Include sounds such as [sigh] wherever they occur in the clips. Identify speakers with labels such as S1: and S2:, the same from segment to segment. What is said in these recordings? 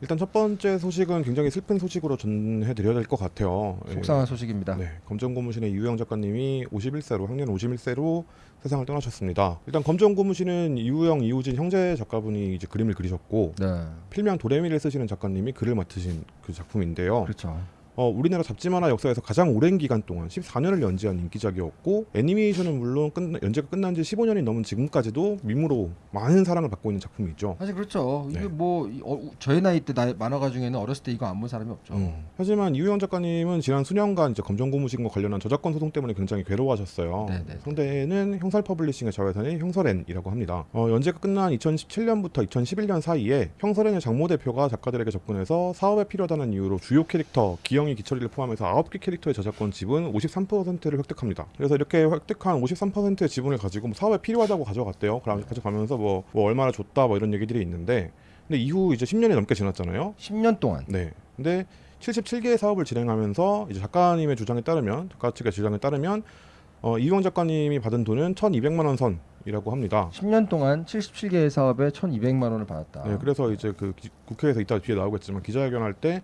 S1: 일단 첫 번째 소식은 굉장히 슬픈 소식으로 전해드려야 될 것 같아요. 예.
S2: 속상한 소식입니다.
S1: 네, 검정고무신의 이우영 작가님이 51세로 학년 51세로 세상을 떠나셨습니다. 일단 검정고무신은 이우영, 이우진 형제 작가분이 이제 그림을 그리셨고
S2: 네,
S1: 필명 도레미를 쓰시는 작가님이 글을 맡으신 그 작품인데요.
S2: 그렇죠.
S1: 어, 우리나라 잡지 만화 역사에서 가장 오랜 기간 동안 14년을 연재한 인기작이었고 애니메이션은 물론 끝, 연재가 끝난 지 15년이 넘은 지금까지도 밈으로 많은 사랑을 받고 있는 작품이죠.
S2: 사실 그렇죠. 이게
S1: 네.
S2: 뭐 이- 어, 저희 나이 때 나- 만화가 중에는 어렸을 때 이거 안 본 사람이 없죠.
S1: 음. 하지만 이우영 작가님은 지난 수년간 이제 검정고무신과 관련한 저작권 소송 때문에 굉장히 괴로워하셨어요.
S2: 네네.
S1: 상대는 형설 퍼블리싱의 자회사인 형설앤이라고 합니다. 어, 연재가 끝난 2017년부터 2011년 사이에 형설앤의 장모 대표가 작가들에게 접근해서 사업에 필요하다는 이유로 주요 캐릭터 기영 이 기철이를 포함해서 9개 캐릭터의 저작권 지분 53%를 획득합니다. 그래서 이렇게 획득한 53%의 지분을 가지고 뭐 사업에 필요하다고 가져갔대요. 그럼 가져가면서 뭐, 뭐 얼마나 줬다 뭐 이런 얘기들이 있는데 근데 이후 이제 10년이 넘게 지났잖아요.
S2: 10년 동안
S1: 네. 근데 77개의 사업을 진행하면서 이제 작가님의 주장에 따르면 작가 측의 주장에 따르면 어, 이용 작가님이 받은 돈은 1,200만 원 선이라고 합니다.
S2: 10년 동안 77개의 사업에 1,200만 원을 받았다.
S1: 네, 그래서 이제 그 기- 국회에서 이따 뒤에 나오겠지만 기자회견 할 때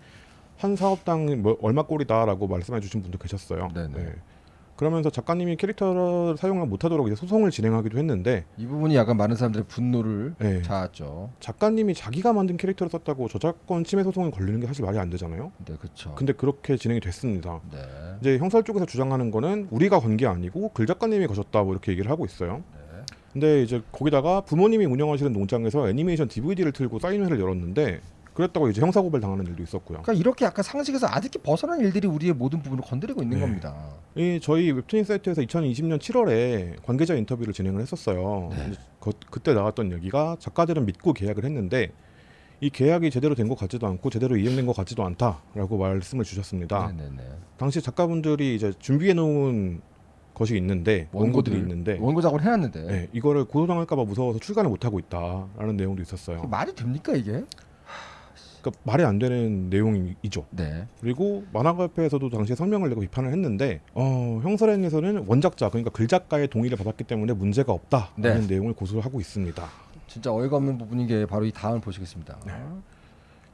S1: 한 사업당 뭐 얼마 꼴이다라고 말씀해 주신 분도 계셨어요.
S2: 네네.
S1: 그러면서 작가님이 캐릭터를 사용을 못하도록 이제 소송을 진행하기도 했는데
S2: 이 부분이 약간 많은 사람들의 분노를
S1: 네,
S2: 자았죠.
S1: 작가님이 자기가 만든 캐릭터를 썼다고 저작권 침해 소송이 걸리는 게 사실 말이 안 되잖아요.
S2: 네, 그렇죠.
S1: 근데 그렇게 진행이 됐습니다.
S2: 네.
S1: 이제 형사 쪽에서 주장하는 거는 우리가 건 게 아니고 글 작가님이 거셨다 뭐 이렇게 얘기를 하고 있어요.
S2: 네.
S1: 근데 이제 거기다가 부모님이 운영하시는 농장에서 애니메이션 DVD를 틀고 사인회를 열었는데 그랬다고 이제 형사 고발 당하는 일도 있었고요.
S2: 그러니까 이렇게 약간 상식에서 아득히 벗어난 일들이 우리의 모든 부분을 건드리고 있는
S1: 네.
S2: 겁니다.
S1: 이 저희 웹툰 사이트에서 2020년 7월에 관계자 인터뷰를 진행을 했었어요.
S2: 네.
S1: 거- 그때 나왔던 얘기가 작가들은 믿고 계약을 했는데 이 계약이 제대로 된 것 같지도 않고 제대로 이행된 것 같지도 않다라고 말씀을 주셨습니다.
S2: 네네네.
S1: 당시 작가분들이 이제 준비해 놓은 것이 있는데 원고들이 있는데
S2: 원고 작업을 해놨는데
S1: 네, 이거를 고소당할까봐 무서워서 출간을 못 하고 있다라는 내용도 있었어요.
S2: 말이 됩니까 이게?
S1: 그러니까 말이 안 되는 내용이죠.
S2: 네.
S1: 그리고 만화가협회에서도 당시에 성명을 내고 비판을 했는데 어, 형설엔에서는 원작자 그러니까 글 작가의 동의를 받았기 때문에 문제가 없다라는
S2: 네.
S1: 내용을 고소를 하고 있습니다.
S2: 진짜 어이가 없는 부분인 게 바로 이 다음을 보시겠습니다.
S1: 네.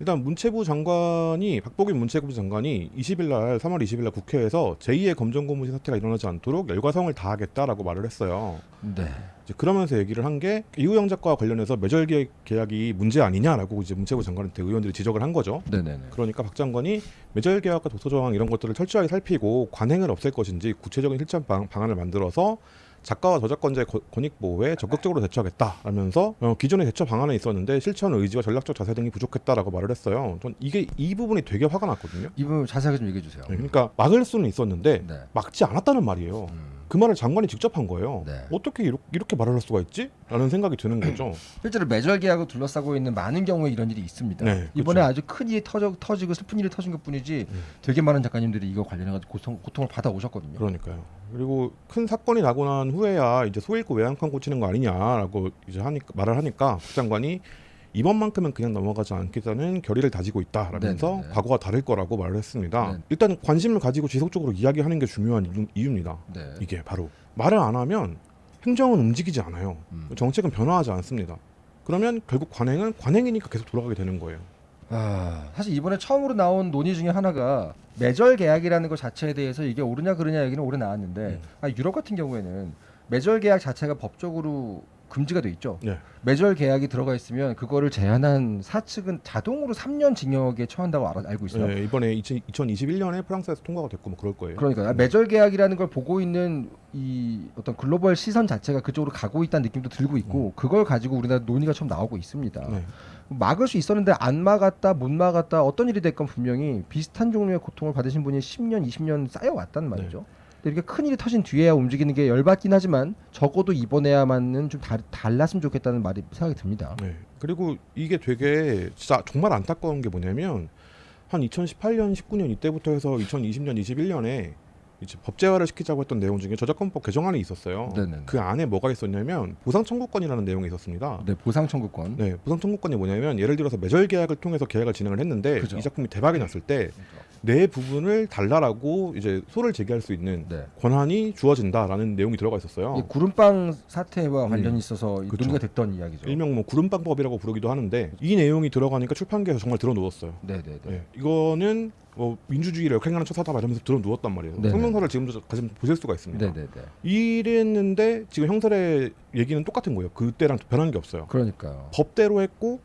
S1: 일단 문체부 장관이 박복인 문체부 장관이 20일 날 3월 20일 날 국회에서 제2의 검정 고무신 사태가 일어나지 않도록 열과성을 다하겠다라고 말을 했어요.
S2: 네.
S1: 이제 그러면서 얘기를 한 게 이우영 작가와 관련해서 매절 계약- 계약이 문제 아니냐라고 이제 문체부 장관한테 의원들이 지적을 한 거죠.
S2: 네네네.
S1: 그러니까 박 장관이 매절 계약과 독서 저항 이런 것들을 철저하게 살피고 관행을 없앨 것인지 구체적인 실천 방, 방안을 만들어서 작가와 저작권자의 거- 권익 보호에 적극적으로 대처하겠다라면서 어, 기존의 대처 방안에 있었는데 실천 의지와 전략적 자세 등이 부족했다라고 말을 했어요. 전 이게 이 부분이 되게 화가 났거든요.
S2: 이 부분 자세하게 좀 얘기해 주세요.
S1: 네, 그러니까 막을 수는 있었는데
S2: 네.
S1: 막지 않았다는 말이에요.
S2: 음.
S1: 그 말을 장관이 직접 한 거예요.
S2: 네.
S1: 어떻게 이렇게, 이렇게 말을 할 수가 있지? 라는 생각이 드는 [clears throat] 거죠.
S2: 실제로 매절 계약을 둘러싸고 있는 많은 경우에 이런 일이 있습니다.
S1: 네,
S2: 이번에
S1: 그렇죠.
S2: 아주 큰 일이 터져, 터지고 슬픈 일이 터진 것 뿐이지
S1: 음.
S2: 되게 많은 작가님들이 이거 관련해가지고 고통, 고통을 받아 오셨거든요.
S1: 그러니까요. 그리고 큰 사건이 나고 난 후에야 이제 소잃고 외양간 고치는 거 아니냐라고 이제 하니까 말을 하니까 박 장관이 이번만큼은 그냥 넘어가지 않겠다는 결의를 다지고 있다라면서
S2: 네네네.
S1: 과거와 다를 거라고 말을 했습니다.
S2: 네.
S1: 일단 관심을 가지고 지속적으로 이야기하는 게 중요한 이유, 이유입니다.
S2: 네.
S1: 이게 바로 말을 안 하면 행정은 움직이지 않아요.
S2: 음.
S1: 정책은 변화하지 않습니다. 그러면 결국 관행은 관행이니까 계속 돌아가게 되는 거예요.
S2: 아, 사실 이번에 처음으로 나온 논의 중에 하나가 매절 계약이라는 것 자체에 대해서 이게 옳으냐 그르냐 얘기는 오래 나왔는데
S1: 음.
S2: 아, 유럽 같은 경우에는 매절 계약 자체가 법적으로 금지가 돼 있죠.
S1: 네.
S2: 매절 계약이 들어가 있으면 그거를 제한한 사측은 자동으로 3년 징역에 처한다고 알아, 알고 있어요.
S1: 네, 이번에 20, 2021년에 프랑스에서 통과가 됐고 뭐 그럴 거예요.
S2: 그러니까 요 매절 계약이라는 걸 보고 있는 이 어떤 글로벌 시선 자체가 그쪽으로 가고 있다는 느낌도 들고 있고 그걸 가지고 우리나라 논의가 처음 나오고 있습니다.
S1: 네.
S2: 막을 수 있었는데 안 막았다 못 막았다 어떤 일이 됐건 분명히 비슷한 종류의 고통을 받으신 분이 10년 20년 쌓여왔단 말이죠. 근데 이렇게 큰 일이 터진 뒤에야 움직이는 게 열받긴 하지만 적어도 이번에야만은 좀 달, 달랐으면 좋겠다는 말이 생각이 듭니다.
S1: 네. 그리고 이게 되게 진짜 정말 안타까운 게 뭐냐면 한 2018년, 19년 이때부터 해서 2020년, 21년에 이제 법제화를 시키자고 했던 내용 중에 저작권법 개정안이 있었어요.
S2: 네네네.
S1: 그 안에 뭐가 있었냐면 보상 청구권이라는 내용이 있었습니다.
S2: 네 보상 청구권.
S1: 네, 보상 청구권이 뭐냐면 예를 들어서 매절 계약을 통해서 계약을 진행을 했는데
S2: 그죠.
S1: 이 작품이 대박이 났을 때 내 부분을 달라라고 이제 소를 제기할 수 있는
S2: 네.
S1: 권한이 주어진다라는 내용이 들어가 있었어요.
S2: 이 구름빵 사태와
S1: 음.
S2: 관련 이 있어서
S1: 그쵸.
S2: 논의가 됐던 이야기죠.
S1: 일명 뭐 구름빵법이라고 부르기도 하는데 이 내용이 들어가니까 출판계에서 정말 들어놓았어요.
S2: 네 네네.
S1: 예, 이거는 뭐 민주주의를 역행하는 처사다 말하면서 들어놓았단 말이에요.
S2: 네네.
S1: 성명서를 지금도 다시 보실 수가 있습니다.
S2: 네네네.
S1: 이랬는데 지금 형설의 얘기는 똑같은 거예요. 그때랑 변한 게 없어요.
S2: 그러니까요.
S1: 법대로 했고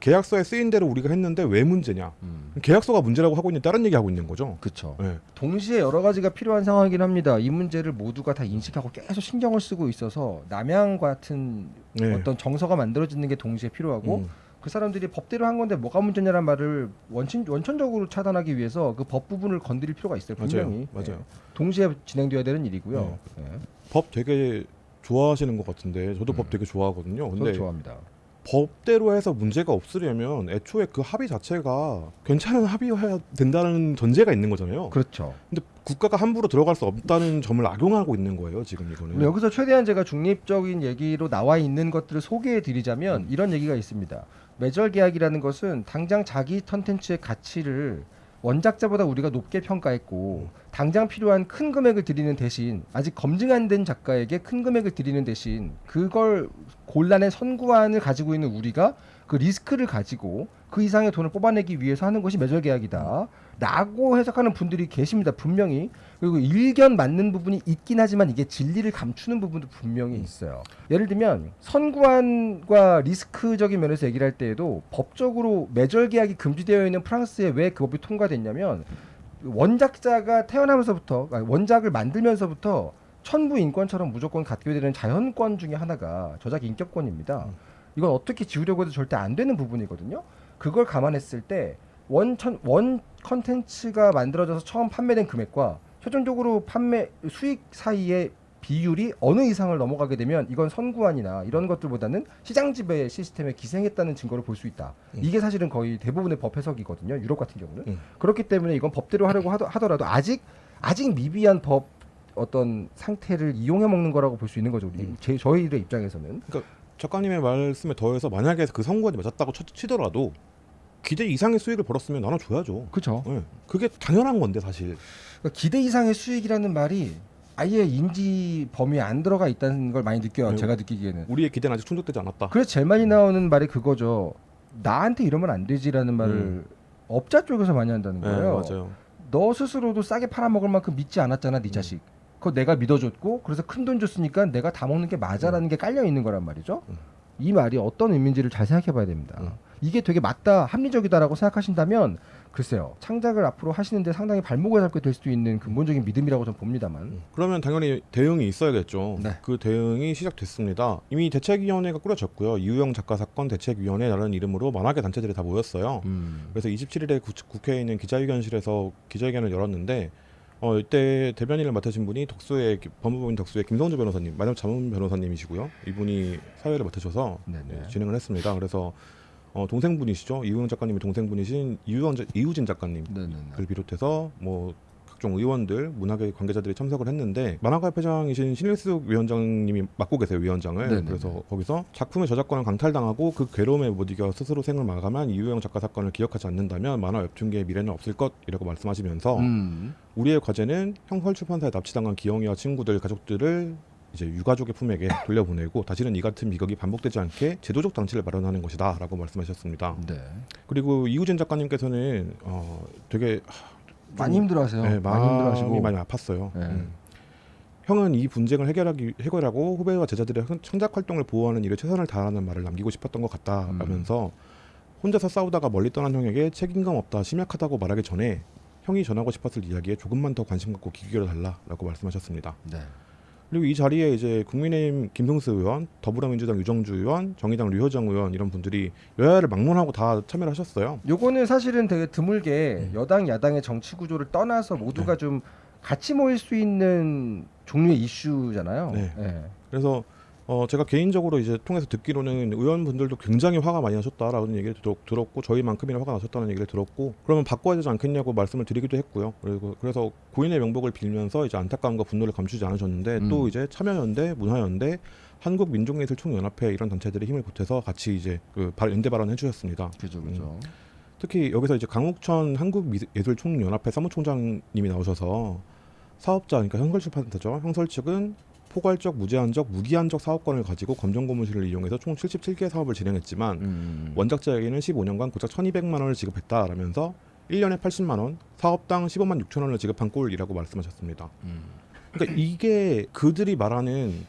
S1: 계약서에 쓰인 대로 우리가 했는데 왜 문제냐?
S2: 음.
S1: 계약서가 문제라고 하고 있는 다른 얘기 하고 있는 거죠.
S2: 그렇죠.
S1: 예.
S2: 동시에 여러 가지가 필요한 상황이긴 합니다. 이 문제를 모두가 다 인식하고 계속 신경을 쓰고 있어서 남양 같은
S1: 네.
S2: 어떤 정서가 만들어지는 게 동시에 필요하고
S1: 음.
S2: 그 사람들이 법대로 한 건데 뭐가 문제냐는 말을 원천 원천적으로 차단하기 위해서 그 법 부분을 건드릴 필요가 있어요. 분명히.
S1: 맞아요. 맞아요.
S2: 예. 동시에 진행돼야 되는 일이고요. 예.
S1: 법 되게 좋아하시는 것 같은데 저도
S2: 음.
S1: 법 되게 좋아하거든요. 근데
S2: 좋아합니다.
S1: 법대로 해서 문제가 없으려면 애초에 그 합의 자체가 괜찮은 합의여야 된다는 전제가 있는 거잖아요.
S2: 그렇죠.
S1: 근데 국가가 함부로 들어갈 수 없다는 점을 악용하고 있는 거예요. 지금 이거는.
S2: 여기서 최대한 제가 중립적인 얘기로 나와 있는 것들을 소개해 드리자면 이런 얘기가 있습니다. 매절 계약이라는 것은 당장 자기 컨텐츠의 가치를 원작자보다 우리가 높게 평가했고 당장 필요한 큰 금액을 드리는 대신 아직 검증 안 된 작가에게 큰 금액을 드리는 대신 그걸 곤란의 선구안을 가지고 있는 우리가 그 리스크를 가지고 그 이상의 돈을 뽑아내기 위해서 하는 것이 매절 계약이다. 라고 해석하는 분들이 계십니다. 분명히. 그리고 일견 맞는 부분이 있긴 하지만 이게 진리를 감추는 부분도 분명히 있어요. 예를 들면 선구안과 리스크적인 면에서 얘기를 할 때에도 법적으로 매절 계약이 금지되어 있는 프랑스에 왜 그 법이 통과됐냐면 원작자가 태어나면서부터 아니, 원작을 만들면서부터 천부 인권처럼 무조건 갖게 되는 자연권 중에 하나가 저작 인격권입니다. 이건 어떻게 지우려고 해도 절대 안 되는 부분이거든요. 그걸 감안했을 때 원천 원 컨텐츠가 만들어져서 처음 판매된 금액과 최종적으로 판매 수익 사이의 비율이 어느 이상을 넘어가게 되면 이건 선구안이나 이런 것들보다는 시장 지배 시스템에 기생했다는 증거를 볼 수 있다.
S1: 음.
S2: 이게 사실은 거의 대부분의 법 해석이거든요. 유럽 같은 경우는
S1: 음.
S2: 그렇기 때문에 이건 법대로 하려고 하더, 하더라도 아직 아직 미비한 법 어떤 상태를 이용해 먹는 거라고 볼 수 있는 거죠. 우리
S1: 음.
S2: 제, 저희들의 입장에서는
S1: 작가님의 말씀에 더해서 만약에 그 선고안이 맞았다고 쳐- 치더라도 기대 이상의 수익을 벌었으면 나눠줘야죠.
S2: 그렇죠.
S1: 예. 그게 당연한 건데 사실.
S2: 그러니까 기대 이상의 수익이라는 말이 아예 인지 범위에 안 들어가 있다는 걸 많이 느껴요.
S1: 네.
S2: 제가 느끼기에는.
S1: 우리의 기대는 아직 충족되지 않았다.
S2: 그래서 제일 많이 나오는 말이 그거죠. 나한테 이러면 안 되지라는 말을
S1: 음.
S2: 업자 쪽에서 많이 한다는
S1: 네,
S2: 거예요.
S1: 맞아요.
S2: 너 스스로도 싸게 팔아먹을 만큼 믿지 않았잖아, 네
S1: 음.
S2: 자식. 그거 내가 믿어줬고 그래서 큰 돈 줬으니까 내가 다 먹는 게 맞아라는 게 깔려 있는 거란 말이죠.
S1: 음.
S2: 이 말이 어떤 의미인지를 잘 생각해 봐야 됩니다.
S1: 음.
S2: 이게 되게 맞다, 합리적이다라고 생각하신다면 글쎄요, 창작을 앞으로 하시는데 상당히 발목을 잡게 될 수도 있는 근본적인 믿음이라고 저는 봅니다만.
S1: 음. 그러면 당연히 대응이 있어야겠죠.
S2: 네.
S1: 그 대응이 시작됐습니다. 이미 대책위원회가 꾸려졌고요. 이우영 작가 사건 대책위원회라는 이름으로 만화계 단체들이 다 모였어요.
S2: 음.
S1: 그래서 27일에 국회에 있는 기자회견실에서 기자회견을 열었는데 어, 이때 대변인을 맡으신 분이 덕수의 기- 법무부인 덕수의 김성주 변호사님, 마담 자문 변호사님이시고요. 이분이 사회를 맡으셔서.
S2: 네,
S1: 진행을 했습니다. 그래서 어, 동생분이시죠. 이우영 작가님의 동생분이신 이우영, 자- 이우진 작가님. 을 비롯해서 뭐 각종 의원들, 문화계 관계자들이 참석을 했는데 만화가 회장이신 신일숙 위원장님이 맡고 계세요 위원장을.
S2: 네네네.
S1: 그래서 거기서 작품의 저작권을 강탈당하고 그 괴로움에 못 이겨 스스로 생을 마감한 이우영 작가 사건을 기억하지 않는다면 만화 웹툰계의 미래는 없을 것이라고 말씀하시면서
S2: 음.
S1: 우리의 과제는 형설 출판사에 납치당한 기영이와 친구들, 가족들을 이제 유가족의 품에게 [laughs] 돌려보내고 다시는 이 같은 비극이 반복되지 않게 제도적 장치를 마련하는 것이다라고 말씀하셨습니다.
S2: 네.
S1: 그리고 이우진 작가님께서는 어, 되게
S2: 많이 힘들어하세요.
S1: 네,
S2: 많이 힘들어하시고.
S1: 많이 아팠어요.
S2: 네.
S1: 음. 형은 이 분쟁을 해결하기 해결하고 후배와 제자들의 흥- 창작 활동을 보호하는 일에 최선을 다하는 말을 남기고 싶었던 것
S2: 음.
S1: 같다라면서 혼자서 싸우다가 멀리 떠난 형에게 책임감 없다 심약하다고 말하기 전에 형이 전하고 싶었을 이야기에 조금만 더 관심 갖고 귀 기울여 달라라고 말씀하셨습니다.
S2: 네.
S1: 그리고 이 자리에 이제 국민의힘 김승수 의원, 더불어민주당 유정주 의원, 정의당 류효정 의원 이런 분들이 여야를 막론하고 다 참여를 하셨어요.
S2: 요거는 사실은 되게 드물게
S1: 음.
S2: 여당 야당의 정치 구조를 떠나서 모두가 좀 같이 모일 수 있는 종류의 이슈잖아요.
S1: 네.
S2: 예.
S1: 그래서 어 제가 개인적으로 이제 통해서 듣기로는 의원분들도 굉장히 화가 많이 나셨다라는 얘기를 들었, 들었 고 저희만큼이나 화가 나셨다는 얘기를 들었고 그러면 바꿔야 되지 않겠냐고 말씀을 드리기도 했고요. 그리고 그래서 고인의 명복을 빌면서 이제 안타까움과 분노를 감추지 않으셨는데
S2: 음.
S1: 또 이제 참여연대, 문화연대, 한국민족예술총연합회 이런 단체들이 힘을 보태서 같이 이제 그 발- 연대 발언해 주셨습니다.
S2: 그죠, 그죠.
S1: 특히 여기서 이제 강욱천 한국예술총연합회 사무총장님이 나오셔서 사업자 그러니까 형설 출판사죠. 형설 측은 포괄적, 무제한적, 무기한적 사업권을 가지고 검정 고무실을 이용해서 총 77개 사업을 진행했지만
S2: 음.
S1: 원작자에게는 15년간 고작 1,200만 원을 지급했다라면서 1년에 80만 원, 사업당 15만 6천 원을 지급한 꼴이라고 말씀하셨습니다.
S2: 음.
S1: 그러니까 이게 그들이 말하는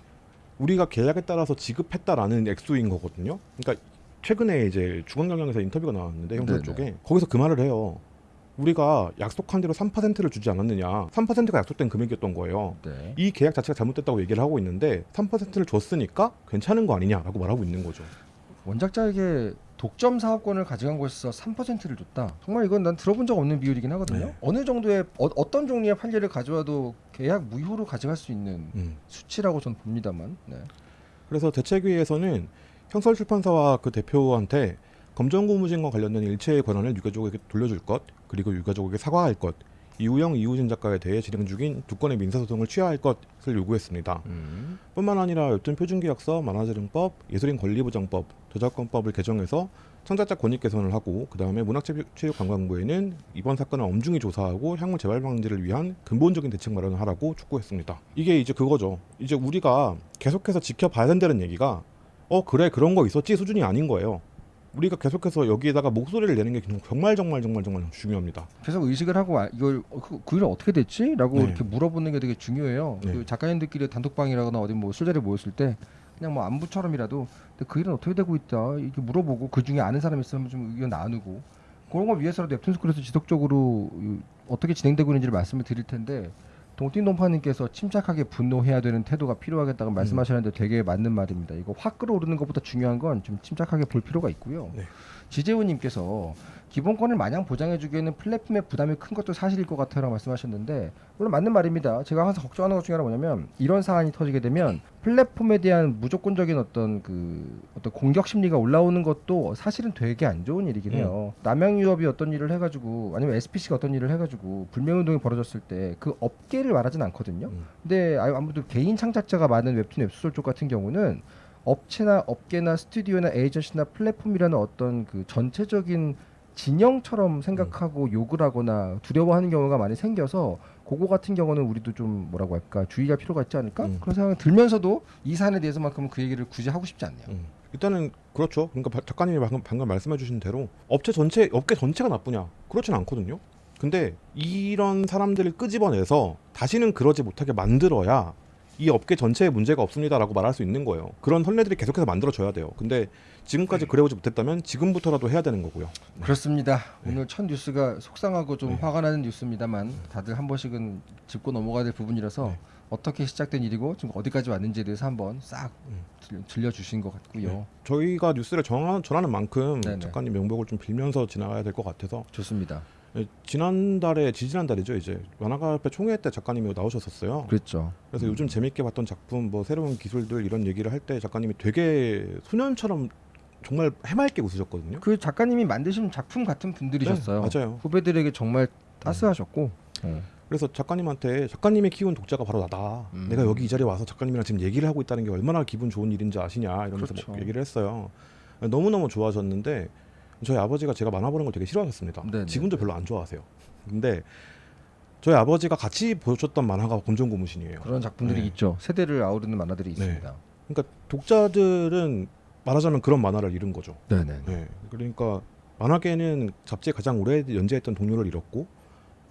S1: 우리가 계약에 따라서 지급했다라는 액수인 거거든요. 그러니까 최근에 이제 중앙경영에서 인터뷰가 나왔는데 형사. 쪽에 거기서 그 말을 해요. 우리가 약속한 대로 3%를 주지 않았느냐. 3%가 약속된 금액이었던 거예요.
S2: 네.
S1: 이 계약 자체가 잘못됐다고 얘기를 하고 있는데 3%를 줬으니까 괜찮은 거 아니냐라고 말하고 있는 거죠.
S2: 원작자에게 독점 사업권을 가져간 곳에서 3%를 줬다. 정말 이건 난 들어본 적 없는 비율이긴 하거든요.
S1: 네.
S2: 어느 정도의 어, 떤 종류의 판례를 가져와도 계약 무효로 가져갈 수 있는
S1: 음.
S2: 수치라고 저는 봅니다만. 네.
S1: 그래서 대책위에서는 형설출판사와 그 대표한테 검정고무신과 관련된 일체의 권한을 유가족에게 돌려줄 것, 그리고 유가족에게 사과할 것, 이우영 이우진 작가에 대해 진행 중인 두 건의 민사소송을 취하할 것을 요구했습니다.
S2: 음.
S1: 뿐만 아니라 웹툰 표준계약서, 만화재능법, 예술인 권리보장법, 저작권법을 개정해서 창작자 권익 개선을 하고 그 다음에 문학체육관광부에는 이번 사건을 엄중히 조사하고 향후 재발 방지를 위한 근본적인 대책 마련을 하라고 촉구했습니다. 이게 이제 그거죠. 이제 우리가 계속해서 지켜봐야 된다는 얘기가 어 그래 그런 거 있었지 수준이 아닌 거예요. 우리가 계속해서 여기에다가 목소리를 내는 게 정말 정말 정말 정말 중요합니다.
S2: 계속 의식을 하고 와- 이걸 어, 그, 그 일은 어떻게 됐지?라고
S1: 네.
S2: 이렇게 물어보는 게 되게 중요해요.
S1: 네.
S2: 그 작가님들끼리 단톡방이라거나 어디 뭐 술자리에 모였을 때 그냥 뭐 안부처럼이라도 근데 그 일은 어떻게 되고 있다 이렇게 물어보고 그 중에 아는 사람 있으면 좀 의견 나누고 그런 걸 위해서라도 웹툰 스쿨에서 지속적으로 이- 어떻게 진행되고 있는지를 말씀을 드릴 텐데 동띵동파님께서 침착하게 분노해야 되는 태도가 필요하겠다고 말씀하셨는데 되게 맞는 말입니다. 이거 확 끌어오르는 것보다 중요한 건 좀 침착하게 볼 필요가 있고요.
S1: 네.
S2: 지재훈님께서 기본권을 마냥 보장해주기에는 플랫폼의 부담이 큰 것도 사실일 것 같아요라고 말씀하셨는데 물론 맞는 말입니다. 제가 항상 걱정하는 것 중에 하나 뭐냐면 이런 사안이 터지게 되면 플랫폼에 대한 무조건적인 어떤 그 어떤 공격 심리가 올라오는 것도 사실은 되게 안 좋은 일이긴 해요. 남양 유업이 어떤 일을 해가지고 아니면 SPC가 어떤 일을 해가지고 불매운동이 벌어졌을 때 그 업계를 말하진 않거든요.
S1: 음.
S2: 근데 아- 아무래도 개인 창작자가 많은 웹툰 웹소설 쪽 같은 경우는 업체나 업계나 스튜디오나 에이전시나 플랫폼이라는 어떤 그 전체적인 진영처럼 생각하고 욕을 하거나 두려워하는 경우가 많이 생겨서 그거 같은 경우는 우리도 좀 뭐라고 할까 주의할 필요가 있지 않을까
S1: 음.
S2: 그런 생각이 들면서도 이 사안에 대해서만큼은 그 얘기를 굳이 하고 싶지 않네요.
S1: 음. 일단은 그렇죠. 그러니까 바- 작가님이 방금, 방금 말씀해 주신 대로 업체 전체 업계 전체가 나쁘냐? 그렇진 않거든요. 근데 이런 사람들을 끄집어내서 다시는 그러지 못하게 만들어야 이 업계 전체에 문제가 없습니다라고 말할 수 있는 거예요. 그런 선례들이 계속해서 만들어져야 돼요. 근데 지금까지 그래오지 못했다면 지금부터라도 해야 되는 거고요.
S2: 그렇습니다. 오늘 첫 뉴스가 속상하고 좀
S1: 네.
S2: 화가 나는 뉴스입니다만 다들 한 번씩은 짚고 넘어가야 될 부분이라서
S1: 네.
S2: 어떻게 시작된 일이고 지금 어디까지 왔는지에 대해서 한번 싹
S1: 음.
S2: 들- 들려주신 것 같고요.
S1: 네. 저희가 뉴스를 전하는 만큼. 작가님 명복을 좀 빌면서 지나가야 될 것 같아서
S2: 좋습니다.
S1: 예, 지난달에 지지난달이죠 이제 만화가협회 총회 때 작가님이 나오셨었어요.
S2: 그랬죠.
S1: 그래서 요즘 재밌게 봤던 작품 뭐 새로운 기술들 이런 얘기를 할 때 작가님이 되게 소년처럼 정말 해맑게 웃으셨거든요.
S2: 그 작가님이 만드신 작품 같은 분들이셨어요.
S1: 네, 맞아요.
S2: 후배들에게 정말 따스하셨고. 어.
S1: 그래서 작가님한테 작가님이 키운 독자가 바로 나다.
S2: 음.
S1: 내가 여기 이 자리에 와서 작가님이랑 지금 얘기를 하고 있다는 게 얼마나 기분 좋은 일인지 아시냐 이러면서
S2: 그렇죠.
S1: 뭐 얘기를 했어요. 너무 너무 좋아하셨는데 저희 아버지가 제가 만화 보는 걸 되게 싫어하셨습니다.
S2: 네네.
S1: 지금도 별로 안 좋아하세요. 근데 저희 아버지가 같이 보셨던 만화가 검정고무신이에요.
S2: 그런 작품들이
S1: 네.
S2: 있죠. 세대를 아우르는 만화들이 있습니다.
S1: 그러니까 독자들은 말하자면 그런 만화를 잃은 거죠.
S2: 네네.
S1: 네. 그러니까 만화계는 잡지에 가장 오래 연재했던 동료를 잃었고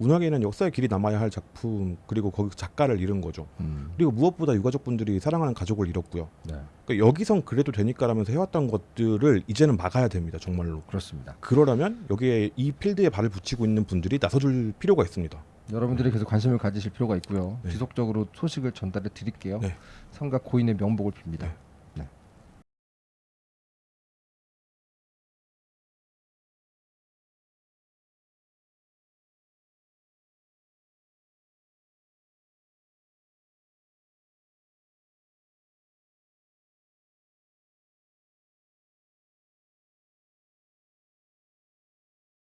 S1: 문화계는 역사의 길이 남아야 할 작품 그리고 거기 작가를 잃은 거죠.
S2: 음.
S1: 그리고 무엇보다 유가족 분들이 사랑하는 가족을 잃었고요.
S2: 네.
S1: 그러니까 여기선 그래도 되니까라면서 해왔던 것들을 이제는 막아야 됩니다. 정말로.
S2: 그렇습니다.
S1: 그러려면 여기에 이 필드에 발을 붙이고 있는 분들이 나서줄 필요가 있습니다.
S2: 여러분들이 계속 관심을 가지실 필요가 있고요.
S1: 네.
S2: 지속적으로 소식을 전달해 드릴게요.
S1: 네.
S2: 삼각 고인의 명복을 빕니다.
S1: 네.